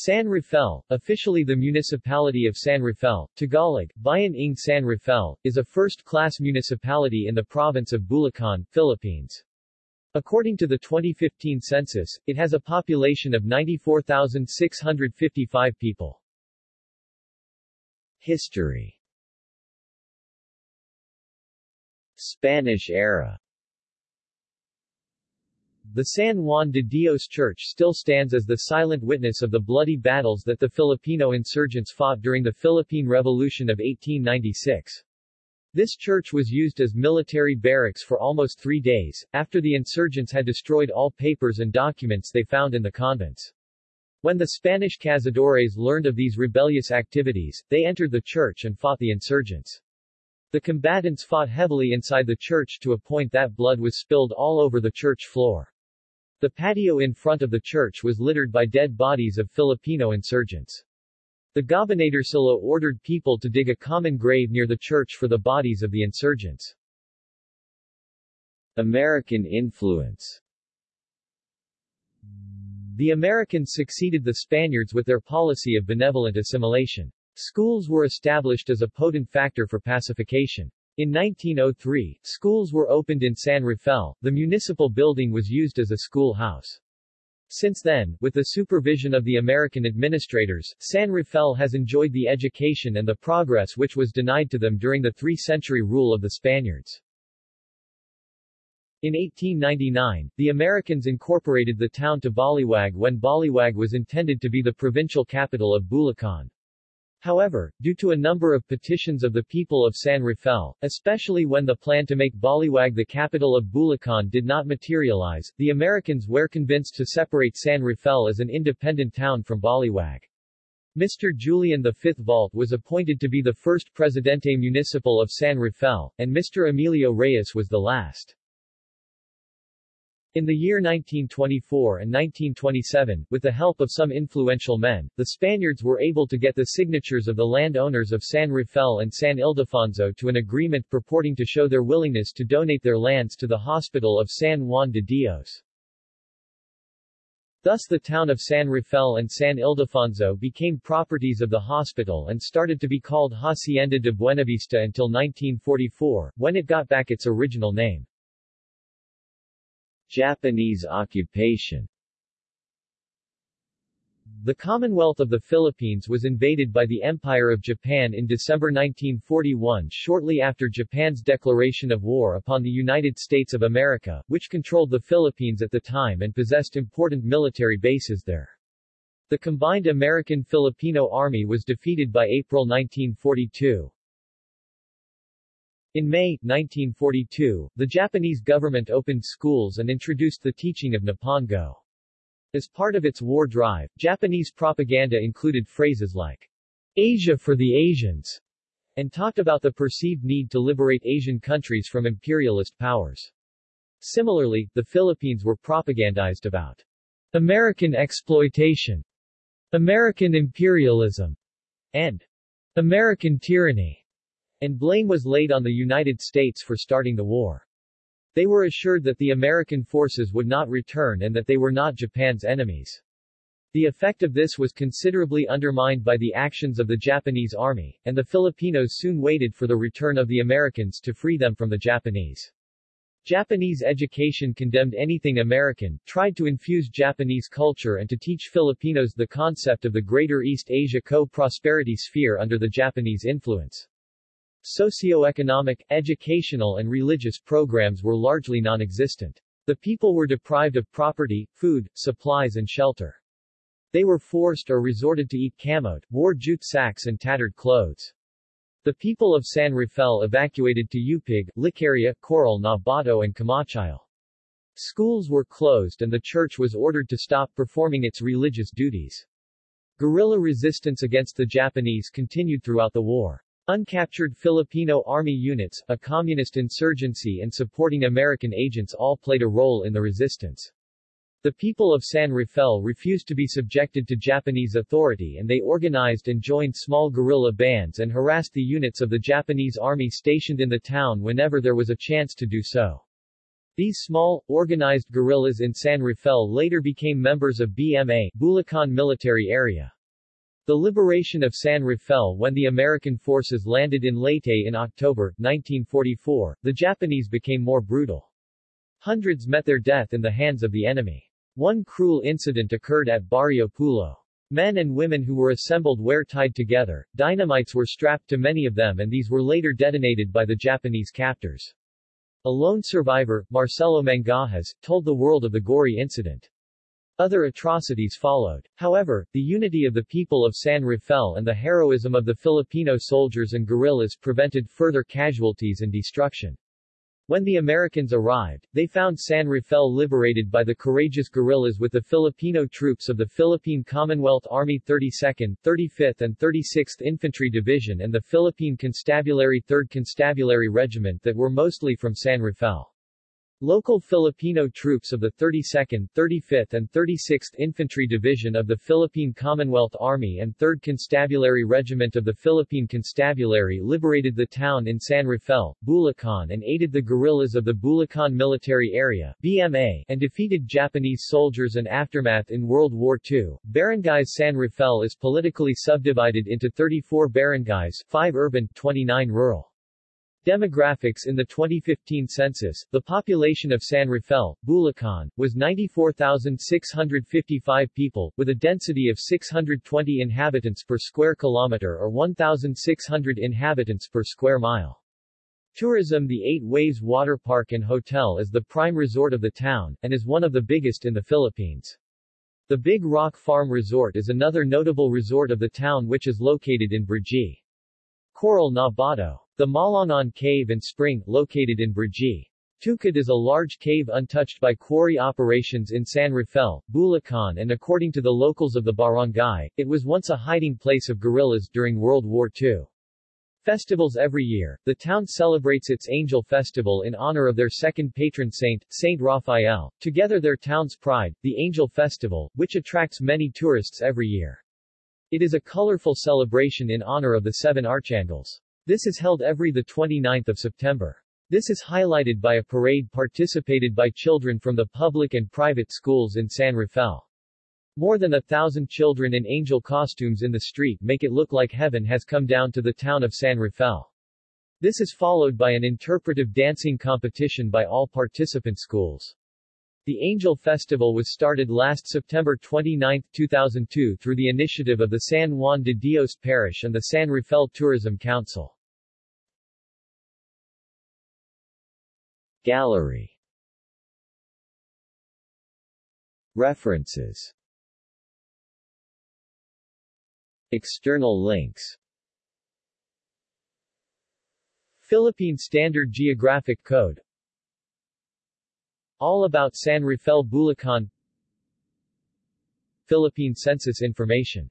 San Rafael, officially the municipality of San Rafael, Tagalog, Bayan ng San Rafael, is a first-class municipality in the province of Bulacan, Philippines. According to the 2015 census, it has a population of 94,655 people. History Spanish era the San Juan de Dios Church still stands as the silent witness of the bloody battles that the Filipino insurgents fought during the Philippine Revolution of 1896. This church was used as military barracks for almost three days, after the insurgents had destroyed all papers and documents they found in the convents. When the Spanish cazadores learned of these rebellious activities, they entered the church and fought the insurgents. The combatants fought heavily inside the church to a point that blood was spilled all over the church floor. The patio in front of the church was littered by dead bodies of Filipino insurgents. The Gobernadorcillo ordered people to dig a common grave near the church for the bodies of the insurgents. American influence The Americans succeeded the Spaniards with their policy of benevolent assimilation. Schools were established as a potent factor for pacification. In 1903, schools were opened in San Rafael, the municipal building was used as a schoolhouse. Since then, with the supervision of the American administrators, San Rafael has enjoyed the education and the progress which was denied to them during the three-century rule of the Spaniards. In 1899, the Americans incorporated the town to Baliwag when Baliwag was intended to be the provincial capital of Bulacan. However, due to a number of petitions of the people of San Rafael, especially when the plan to make Baliwag the capital of Bulacan did not materialize, the Americans were convinced to separate San Rafael as an independent town from Baliwag. Mr. Julian V. Vault was appointed to be the first Presidente Municipal of San Rafael, and Mr. Emilio Reyes was the last. In the year 1924 and 1927, with the help of some influential men, the Spaniards were able to get the signatures of the landowners of San Rafael and San Ildefonso to an agreement purporting to show their willingness to donate their lands to the hospital of San Juan de Dios. Thus the town of San Rafael and San Ildefonso became properties of the hospital and started to be called Hacienda de Buenavista until 1944, when it got back its original name. Japanese occupation The Commonwealth of the Philippines was invaded by the Empire of Japan in December 1941 shortly after Japan's declaration of war upon the United States of America, which controlled the Philippines at the time and possessed important military bases there. The combined American-Filipino Army was defeated by April 1942. In May, 1942, the Japanese government opened schools and introduced the teaching of Nippongo. As part of its war drive, Japanese propaganda included phrases like, Asia for the Asians, and talked about the perceived need to liberate Asian countries from imperialist powers. Similarly, the Philippines were propagandized about American exploitation, American imperialism, and American tyranny and blame was laid on the United States for starting the war. They were assured that the American forces would not return and that they were not Japan's enemies. The effect of this was considerably undermined by the actions of the Japanese army, and the Filipinos soon waited for the return of the Americans to free them from the Japanese. Japanese education condemned anything American, tried to infuse Japanese culture and to teach Filipinos the concept of the Greater East Asia Co-Prosperity Sphere under the Japanese influence. Socioeconomic, educational and religious programs were largely non-existent. The people were deprived of property, food, supplies and shelter. They were forced or resorted to eat camote, wore jute sacks and tattered clothes. The people of San Rafael evacuated to Upig, Licaria, Coral na Bato and Camachile. Schools were closed and the church was ordered to stop performing its religious duties. Guerrilla resistance against the Japanese continued throughout the war. Uncaptured Filipino Army units, a communist insurgency and supporting American agents all played a role in the resistance. The people of San Rafael refused to be subjected to Japanese authority and they organized and joined small guerrilla bands and harassed the units of the Japanese army stationed in the town whenever there was a chance to do so. These small, organized guerrillas in San Rafael later became members of BMA Bulacan Military Area. The liberation of San Rafael when the American forces landed in Leyte in October, 1944, the Japanese became more brutal. Hundreds met their death in the hands of the enemy. One cruel incident occurred at Barrio Pulo. Men and women who were assembled were tied together, dynamites were strapped to many of them and these were later detonated by the Japanese captors. A lone survivor, Marcelo Mangajas, told the world of the gory incident. Other atrocities followed. However, the unity of the people of San Rafael and the heroism of the Filipino soldiers and guerrillas prevented further casualties and destruction. When the Americans arrived, they found San Rafael liberated by the courageous guerrillas with the Filipino troops of the Philippine Commonwealth Army 32nd, 35th and 36th Infantry Division and the Philippine Constabulary 3rd Constabulary Regiment that were mostly from San Rafael. Local Filipino troops of the 32nd, 35th and 36th Infantry Division of the Philippine Commonwealth Army and 3rd Constabulary Regiment of the Philippine Constabulary liberated the town in San Rafael, Bulacan and aided the guerrillas of the Bulacan Military Area BMA and defeated Japanese soldiers and aftermath in World War II. Barangays San Rafael is politically subdivided into 34 barangays, 5 urban, 29 rural. Demographics In the 2015 census, the population of San Rafael, Bulacan, was 94,655 people, with a density of 620 inhabitants per square kilometer or 1,600 inhabitants per square mile. Tourism The Eight Waves Water Park and Hotel is the prime resort of the town, and is one of the biggest in the Philippines. The Big Rock Farm Resort is another notable resort of the town which is located in Brgy. Coral na Bato the Malangon Cave and Spring, located in Brgy. Tukad is a large cave untouched by quarry operations in San Rafael, Bulacan and according to the locals of the barangay, it was once a hiding place of guerrillas during World War II. Festivals every year, the town celebrates its Angel Festival in honor of their second patron saint, Saint Raphael, together their town's pride, the Angel Festival, which attracts many tourists every year. It is a colorful celebration in honor of the seven archangels. This is held every 29 September. This is highlighted by a parade participated by children from the public and private schools in San Rafael. More than a thousand children in angel costumes in the street make it look like heaven has come down to the town of San Rafael. This is followed by an interpretive dancing competition by all participant schools. The Angel Festival was started last September 29, 2002 through the initiative of the San Juan de Dios Parish and the San Rafael Tourism Council. Gallery. References. External links. Philippine Standard Geographic Code. All about San Rafael Bulacan. Philippine Census information